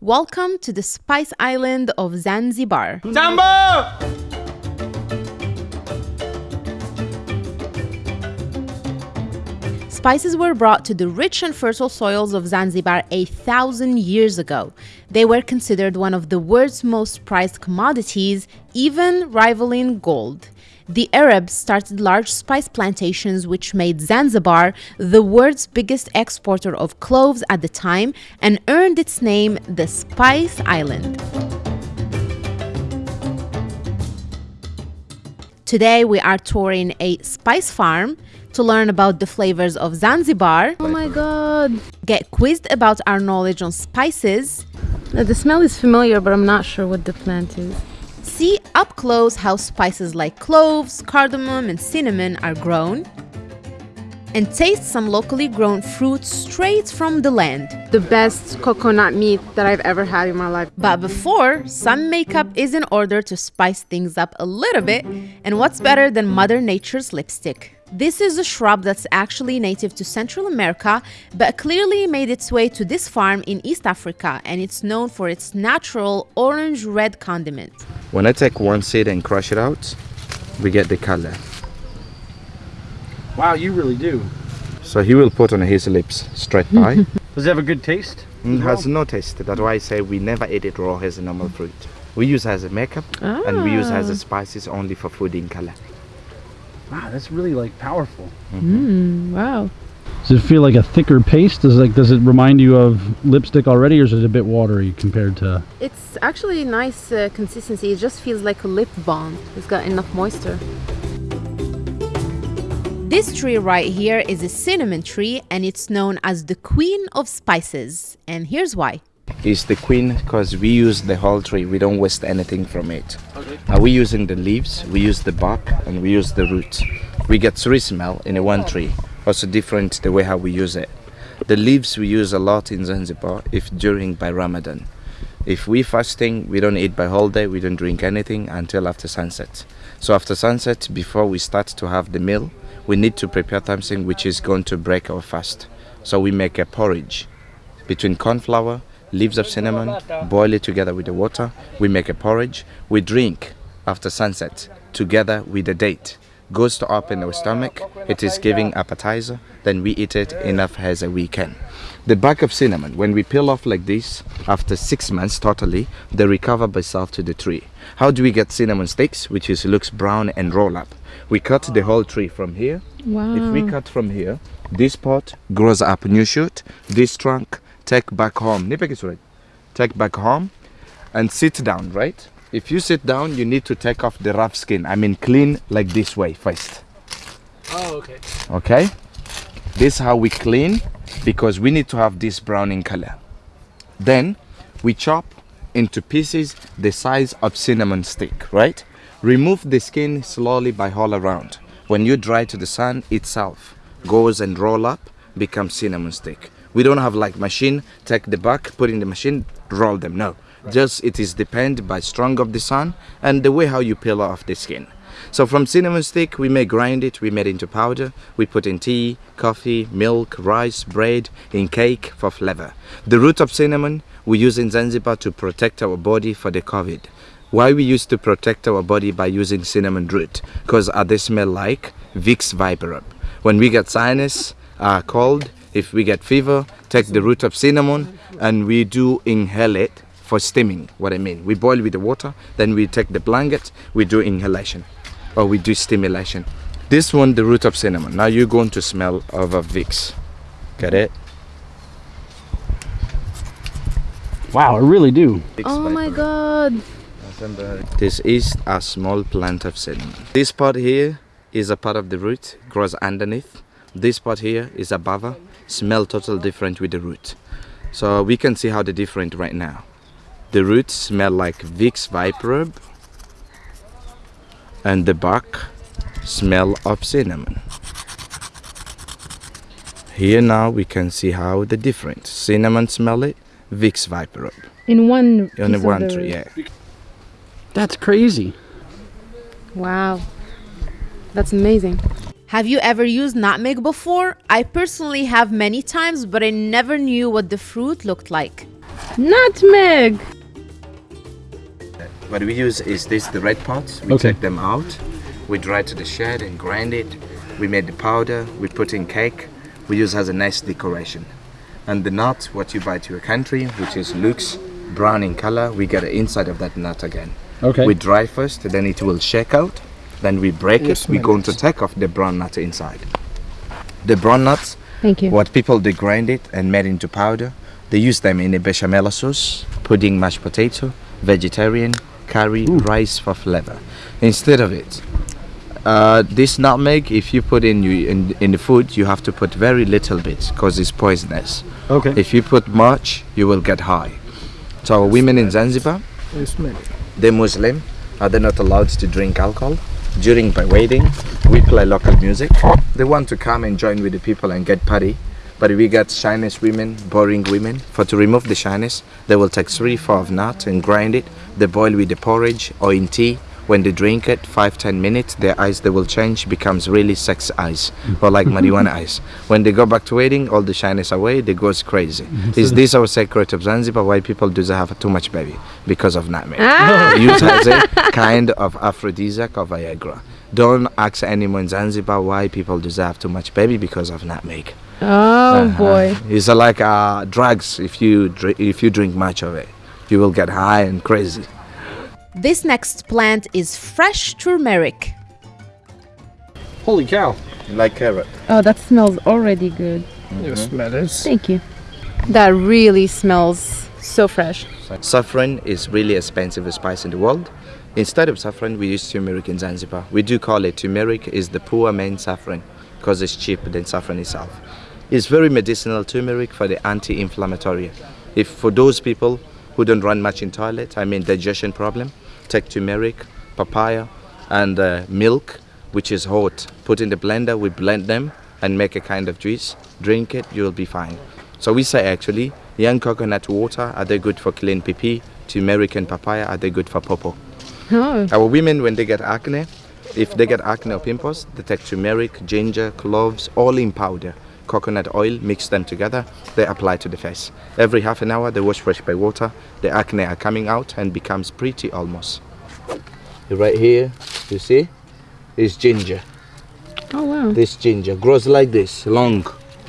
Welcome to the spice island of Zanzibar. Jambo! Spices were brought to the rich and fertile soils of Zanzibar a thousand years ago. They were considered one of the world's most prized commodities, even rivaling gold. The Arabs started large spice plantations, which made Zanzibar the world's biggest exporter of cloves at the time and earned its name the Spice Island. Today, we are touring a spice farm to learn about the flavors of Zanzibar. Oh my god! Get quizzed about our knowledge on spices. Uh, the smell is familiar, but I'm not sure what the plant is. See up close how spices like cloves, cardamom, and cinnamon are grown. And taste some locally grown fruits straight from the land. The best coconut meat that I've ever had in my life. But before, some makeup is in order to spice things up a little bit. And what's better than Mother Nature's lipstick? This is a shrub that's actually native to Central America, but clearly made its way to this farm in East Africa, and it's known for its natural orange-red condiment. When I take one seed and crush it out, we get the color. Wow, you really do. So he will put on his lips straight by. Does it have a good taste? it has no taste. That's why I say we never eat it raw as a normal fruit. We use as a makeup and we use as a ah. spices only for food in color. Wow, that's really like powerful. Mm, wow. Does it feel like a thicker paste? Does it, like does it remind you of lipstick already, or is it a bit watery compared to? It's actually nice uh, consistency. It just feels like a lip balm. It's got enough moisture. This tree right here is a cinnamon tree, and it's known as the queen of spices. And here's why. It's the queen because we use the whole tree. We don't waste anything from it. Okay. Are we using the leaves? We use the bark and we use the roots. We get three smell in a one oh. tree. Also different the way how we use it. The leaves we use a lot in Zanzibar if during by Ramadan. If we fasting, we don't eat by whole day. We don't drink anything until after sunset. So after sunset, before we start to have the meal, we need to prepare something which is going to break our fast. So we make a porridge between corn flour, leaves of cinnamon, boil it together with the water. We make a porridge. We drink after sunset together with the date. Goes to up in our stomach. It is giving appetizer. Then we eat it enough as a weekend. The bark of cinnamon, when we peel off like this, after six months totally, they recover by self to the tree. How do we get cinnamon sticks, which is looks brown and roll up? We cut the whole tree from here. Wow. If we cut from here, this part grows up new shoot. This trunk take back home. Take back home and sit down, right? If you sit down, you need to take off the rough skin. I mean, clean like this way first. Oh, okay. Okay? This is how we clean because we need to have this brown in color. Then we chop into pieces the size of cinnamon stick, right? Remove the skin slowly by all around. When you dry to the sun itself goes and roll up, becomes cinnamon stick. We don't have like machine, take the back, put in the machine, roll them. No, just it is depend by strong of the sun and the way how you peel off the skin. So from cinnamon stick, we may grind it, we made into powder, we put in tea, coffee, milk, rice, bread, in cake for flavor. The root of cinnamon we use in Zanzibar to protect our body for the COVID. Why we used to protect our body by using cinnamon root? Because uh, they smell like Vicks VapoRub. When we get sinus, uh, cold, if we get fever, take the root of cinnamon and we do inhale it for steaming, what I mean. We boil with the water, then we take the blanket, we do inhalation or we do stimulation. This one, the root of cinnamon. Now you're going to smell of a Vicks. Get it? Wow, I really do. Vicks Oh my god. This is a small plant of cinnamon. This part here is a part of the root, grows underneath. This part here is above, her, smell totally different with the root. So we can see how they're different right now. The roots smell like Vicks VapoRub and the bark smell of cinnamon. Here now we can see how the different. Cinnamon smell it, Vicks VapoRub. In one. On the piece one the tree, yeah. That's crazy. Wow. That's amazing. Have you ever used nutmeg before? I personally have many times, but I never knew what the fruit looked like. Nutmeg. What we use is this, the red parts. We Okay. take them out. We dry to the shed and grind it. We made the powder. We put in cake. We use as a nice decoration. And the nut, what you buy to your country, which is looks brown in color, we get the inside of that nut again. Okay. We dry first, then it will shake out. Then we break it. We're going to take off the brown nut inside. The brown nuts, Thank you. what people they grind it and made into powder. They use them in a bechamel sauce, pudding, mashed potato, vegetarian, curry, rice for flavor. Instead of it, uh, this nutmeg, if you put in, you, in in the food, you have to put very little bit because it's poisonous. Okay. If you put much, you will get high. So women in Zanzibar, they're Muslim, are they not allowed to drink alcohol? During by waiting, we play local music. They want to come and join with the people and get party. But we got shyness women, boring women. For to remove the shyness, they will take three, four of nut and grind it. They boil with the porridge or in tea. When they drink it, five, ten minutes, their eyes they will change, becomes really sex eyes or like marijuana eyes. When they go back to waiting, all the shyness away, they goes crazy. Mm-hmm. Is this our secret of Zanzibar? Why people do they have too much baby because of nutmeg? Use as a kind of aphrodisiac or Viagra. Don't ask anyone in Zanzibar why people deserve too much baby because of nutmeg. Oh uh-huh. boy. It's like uh, drugs. If you dr- if you drink much of it, you will get high and crazy. This next plant is fresh turmeric. Holy cow. Like carrot. Oh, that smells already good. Mm-hmm. Yes, that is. Thank you. That really smells so fresh. Saffron is really expensive spice in the world. Instead of saffron, we use turmeric in Zanzibar. We do call it turmeric is the poor man saffron because it's cheaper than saffron itself. It's very medicinal turmeric for the anti-inflammatory. If for those people who don't run much in toilet, I mean digestion problem, take turmeric, papaya, and uh, milk, which is hot. Put in the blender, we blend them and make a kind of juice. Drink it, you'll be fine. So we say actually, young coconut water are they good for clean pee pee? Turmeric and papaya are they good for popo? Oh. Our women, when they get acne, if they get acne or pimples, they take turmeric, ginger, cloves, all in powder, coconut oil, mix them together, they apply to the face. Every half an hour, they wash fresh by water, the acne are coming out and becomes pretty almost. Right here, you see, is ginger. Oh wow. This ginger grows like this, long.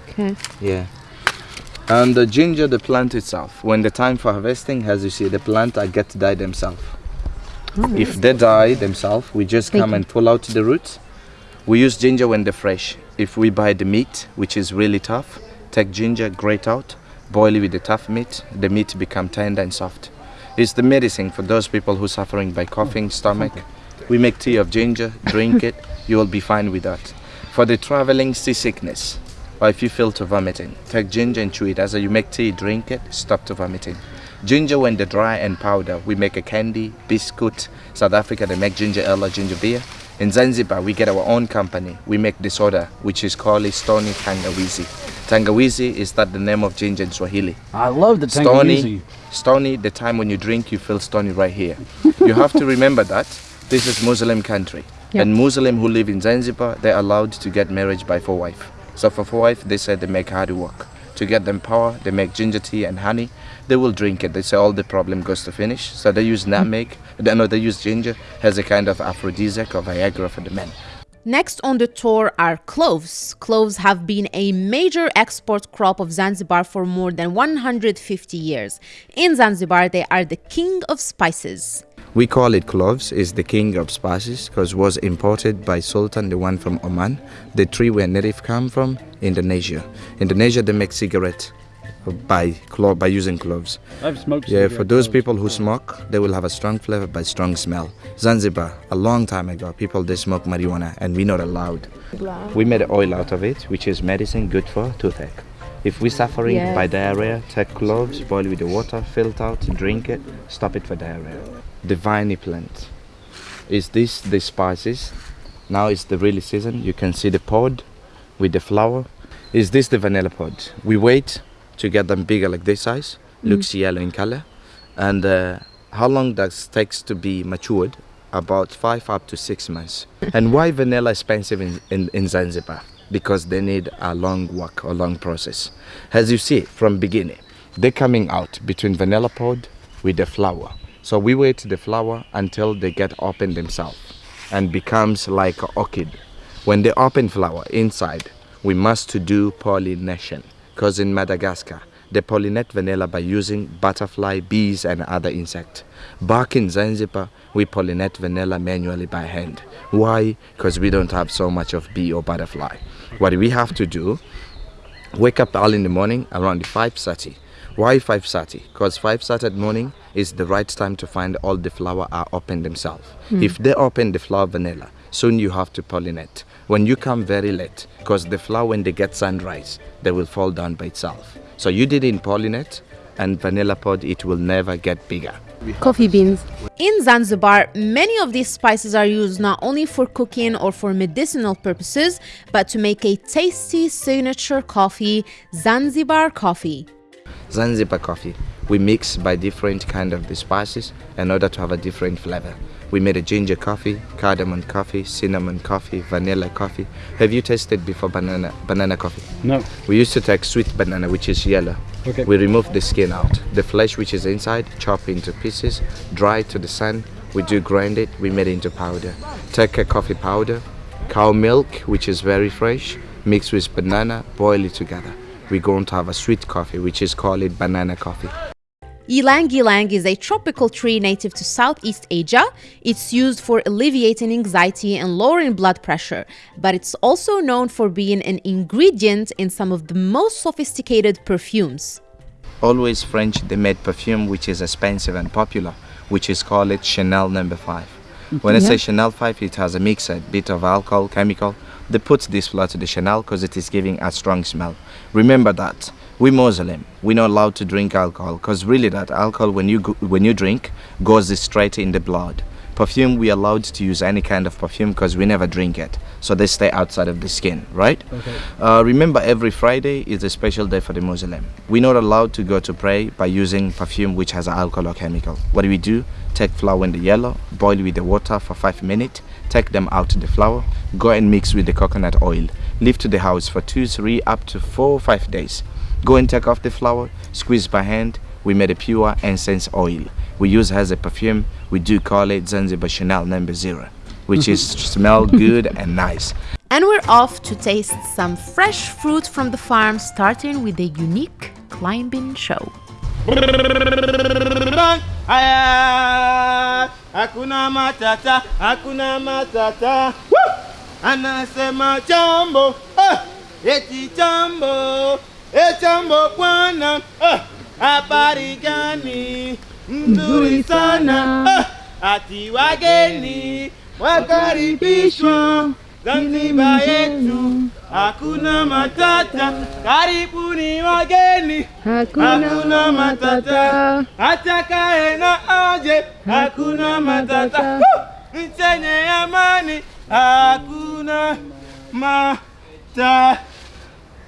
Okay. Yeah. And the ginger, the plant itself, when the time for harvesting, as you see, the plant I get to die themselves. Oh, if they die themselves, we just Thank come you. and pull out the roots. We use ginger when they're fresh. If we buy the meat, which is really tough, take ginger, grate out, boil it with the tough meat, the meat become tender and soft. It's the medicine for those people who suffering by coughing, hmm. stomach. We make tea of ginger, drink it, you will be fine with that. For the traveling seasickness, or if you feel to vomiting, take ginger and chew it. As you make tea, drink it, stop to vomiting. Ginger when they dry and powder, we make a candy, biscuit. South Africa they make ginger ale or ginger beer. In Zanzibar we get our own company. We make this soda, which is called Stony Tangawizi. Tangawizi is that the name of ginger in Swahili. I love the Stony, Tangawizi. stony. The time when you drink, you feel stony right here. you have to remember that this is Muslim country, Yeah. and Muslim who live in Zanzibar, they're allowed to get married by four wife. So for four wife, they said they make hard work. To get them power, they make ginger tea and honey. They will drink it. They say all the problem goes to finish. So they use nutmeg. They no, they use ginger as a kind of aphrodisiac or Viagra for the men. Next on the tour are cloves. Cloves have been a major export crop of Zanzibar for more than 150 years. In Zanzibar, they are the king of spices. We call it cloves. is the king of spices because was imported by Sultan, the one from Oman. The tree where native come from, Indonesia. Indonesia they make cigarette uh, by clo- by using cloves. I've smoked Yeah, for those cloves people who before. smoke, they will have a strong flavor by strong smell. Zanzibar, a long time ago, people they smoke marijuana and we not allowed. We made oil out of it, which is medicine good for toothache. If we're suffering Yes. by diarrhea, take cloves, boil with the water, filter out, drink it, stop it for diarrhea. The viney plant. Is this the spices? Now it's the really season. You can see the pod with the flower. Is this the vanilla pod? We wait to get them bigger like this size. Looks yellow in color. And uh, how long does takes to be matured? About five up to six months. and why vanilla expensive in, in, in Zanzibar? Because they need a long work, a long process. As you see from beginning, they're coming out between vanilla pod with the flower. So we wait the flower until they get open themselves and becomes like an orchid. When they open flower inside, we must to do pollination because in Madagascar, they pollinate vanilla by using butterfly, bees and other insects. Back in Zanzibar, we pollinate vanilla manually by hand. Why? Because we don't have so much of bee or butterfly. What we have to do, wake up early in the morning around 5.30. Why 5.30? Because 5.30 at morning is the right time to find all the flower are open themselves. Hmm. If they open the flower vanilla, soon you have to pollinate. When you come very late, because the flower when they get sunrise, they will fall down by itself. So you didn't pollinate and vanilla pod, it will never get bigger. Coffee beans. In Zanzibar, many of these spices are used not only for cooking or for medicinal purposes, but to make a tasty signature coffee, Zanzibar coffee. Zanzibar coffee. We mix by different kind of the spices in order to have a different flavor. We made a ginger coffee, cardamom coffee, cinnamon coffee, vanilla coffee. Have you tasted before banana banana coffee? No. We used to take sweet banana, which is yellow. Okay. We remove the skin out. The flesh, which is inside, chop into pieces, dry to the sun. We do grind it. We made it into powder. Take a coffee powder, cow milk, which is very fresh, mix with banana, boil it together. We're going to have a sweet coffee, which is called it banana coffee. Ylang ylang is a tropical tree native to Southeast Asia. It's used for alleviating anxiety and lowering blood pressure, but it's also known for being an ingredient in some of the most sophisticated perfumes. Always French, they made perfume which is expensive and popular, which is called it Chanel number 5. When I say Chanel 5, it has a mix, a bit of alcohol, chemical. They put this flour to the Chanel because it is giving a strong smell. Remember that. We Muslim, we're not allowed to drink alcohol because really that alcohol when you go, when you drink goes straight in the blood. Perfume we allowed to use any kind of perfume because we never drink it, so they stay outside of the skin, right? Okay. Uh, remember, every Friday is a special day for the Muslim. We're not allowed to go to pray by using perfume which has alcohol or chemical. What do we do? Take flour in the yellow, boil with the water for five minutes, take them out the flour, go and mix with the coconut oil. Leave to the house for two, three, up to four, five days. Go and take off the flour, squeeze by hand. We made a pure incense oil. We use as a perfume. We do call it Zanzibar Chanel number zero, which is smell good and nice. And we're off to taste some fresh fruit from the farm, starting with a unique climbing show. Hakuna matata, hakuna matata. Woo! Anasema jambo, ah, eti jambo, e jambo bwana, ah, habari gani? Nzuri sana, ah, ati wageni wakaribishwa Zanzibar yetu, hakuna matata, karibuni wageni, hakuna matata, atakaye na aje, hakuna matata, Woo! nchenye amani, hakuna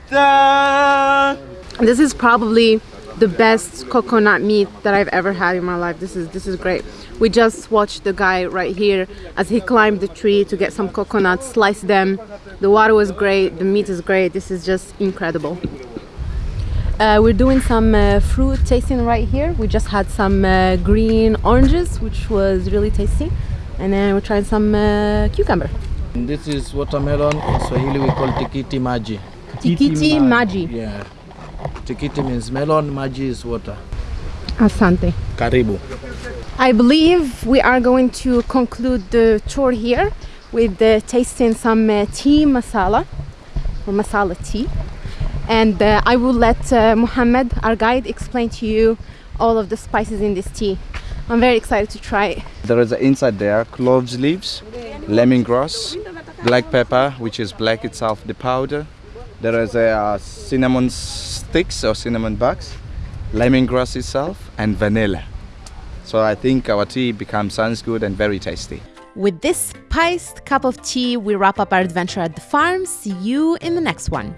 matata. This is probably the best coconut meat that I've ever had in my life. This is this is great. We just watched the guy right here as he climbed the tree to get some coconuts, slice them. The water was great. The meat is great. This is just incredible. Uh, we're doing some uh, fruit tasting right here. We just had some uh, green oranges, which was really tasty, and then we're trying some uh, cucumber. This is watermelon. In Swahili we call tikiti maji. Tikiti maji. Yeah. Tikiti means melon, maji is water. Asante. Karibu. I believe we are going to conclude the tour here with uh, tasting some uh, tea masala or masala tea. And uh, I will let uh, Muhammad, our guide, explain to you all of the spices in this tea. I'm very excited to try it. There is a inside there cloves leaves, lemongrass, black pepper, which is black itself, the powder. There is a uh, cinnamon sticks or cinnamon bugs, lemongrass itself, and vanilla. So I think our tea becomes sounds good and very tasty. With this spiced cup of tea, we wrap up our adventure at the farm. See you in the next one.